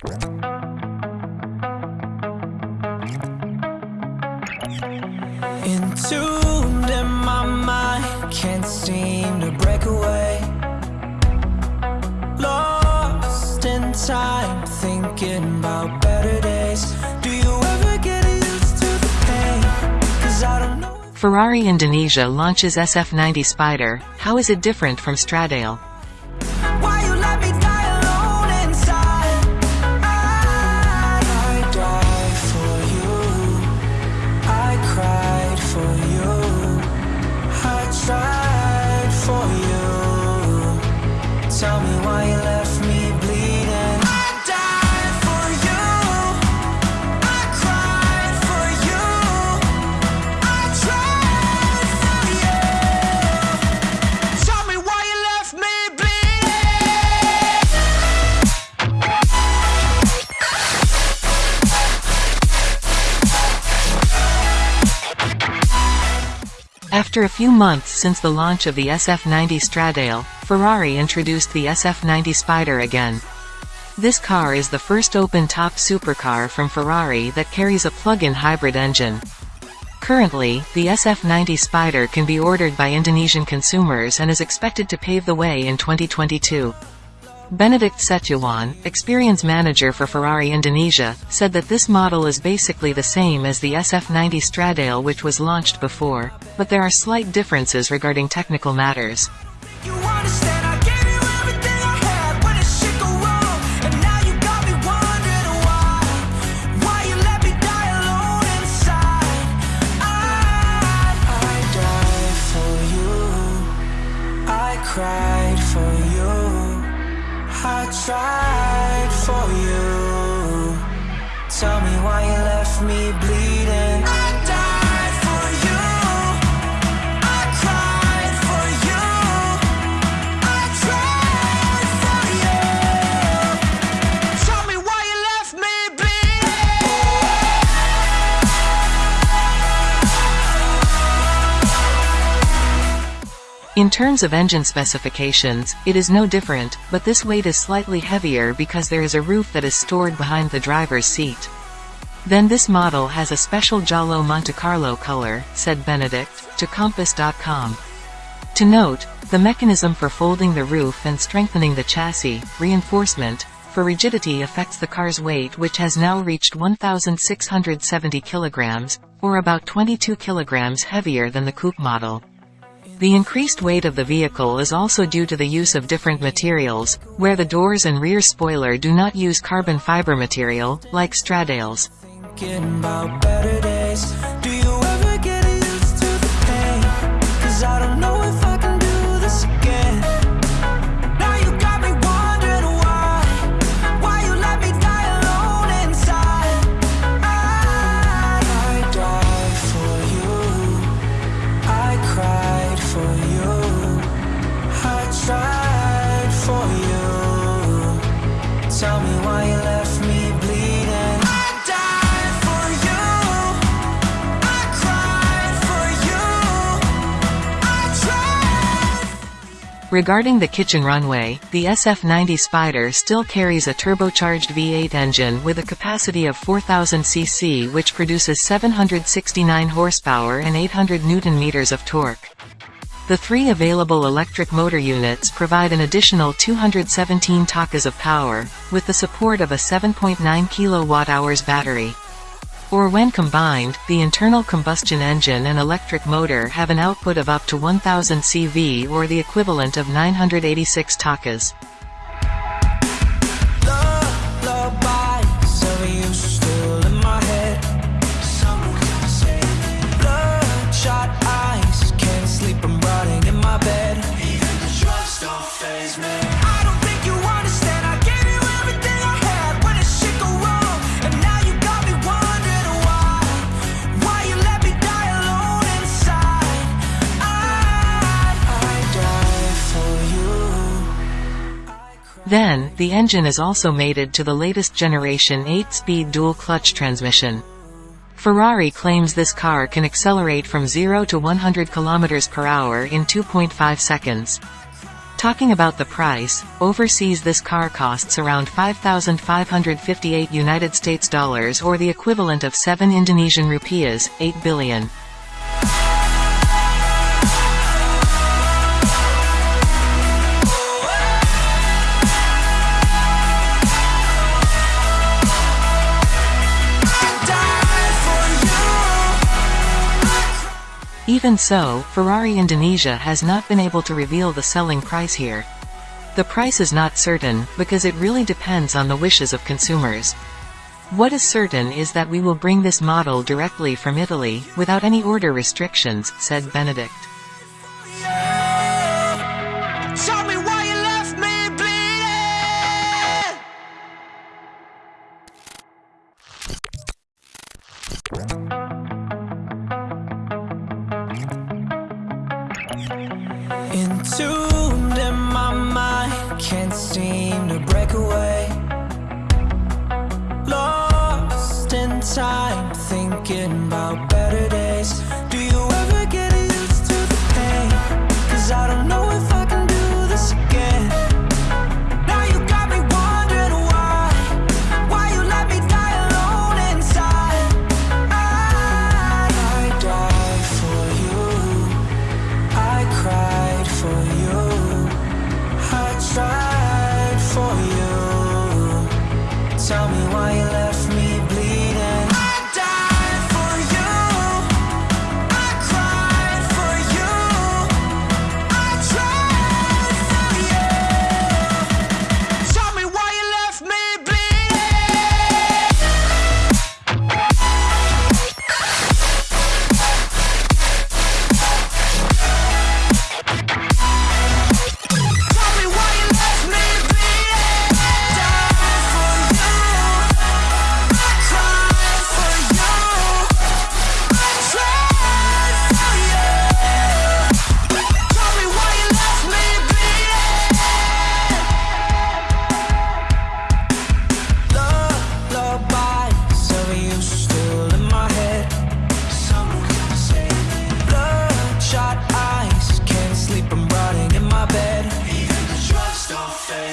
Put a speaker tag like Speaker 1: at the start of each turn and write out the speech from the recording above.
Speaker 1: In my mind, can't seem to break away. Lost in time, thinking about better days. Do you ever get used to the pain?
Speaker 2: Ferrari Indonesia launches SF90 Spider, how is it different from Stradale? After a few months since the launch of the SF90 Stradale, Ferrari introduced the SF90 Spider again. This car is the first open-top supercar from Ferrari that carries a plug-in hybrid engine. Currently, the SF90 Spider can be ordered by Indonesian consumers and is expected to pave the way in 2022. Benedict Setyawan, experience manager for Ferrari Indonesia, said that this model is basically the same as the SF90 Stradale which was launched before, but there are slight differences regarding technical matters.
Speaker 1: Cried for you I tried for you. Tell me why you left me bleeding
Speaker 2: In terms of engine specifications, it is no different, but this weight is slightly heavier because there is a roof that is stored behind the driver's seat. Then this model has a special Giallo Monte Carlo color, said Benedict, to Kompas.com. To note, the mechanism for folding the roof and strengthening the chassis, reinforcement, for rigidity affects the car's weight which has now reached 1,670 kilograms, or about 22 kilograms heavier than the coupe model. The increased weight of the vehicle is also due to the use of different materials, where the doors and rear spoiler do not use carbon fiber material, like Stradale's. Regarding the kitchen runway, the SF90 Spider still carries a turbocharged V8 engine with a capacity of 4000 cc which produces 769 horsepower and 800 newton-meters of torque. The three available electric motor units provide an additional 217 takas of power, with the support of a 7.9 kWh battery. Or when combined, the internal combustion engine and electric motor have an output of up to 1000 CV or the equivalent of 986 takas. Then, the engine is also mated to the latest generation 8-speed dual-clutch transmission. Ferrari claims this car can accelerate from 0 to 100 km per hour in 2.5 seconds. Talking about the price, overseas this car costs around 5,558 United States dollars or the equivalent of 7 Indonesian rupiahs, 8 billion. Even so, Ferrari Indonesia has not been able to reveal the selling price here. The price is not certain, because it really depends on the wishes of consumers. What is certain is that we will bring this model directly from Italy, without any order restrictions, said Benedict.
Speaker 1: Thank you. consumed in my mind. Can't seem to break away. Lost in time thinking about better days.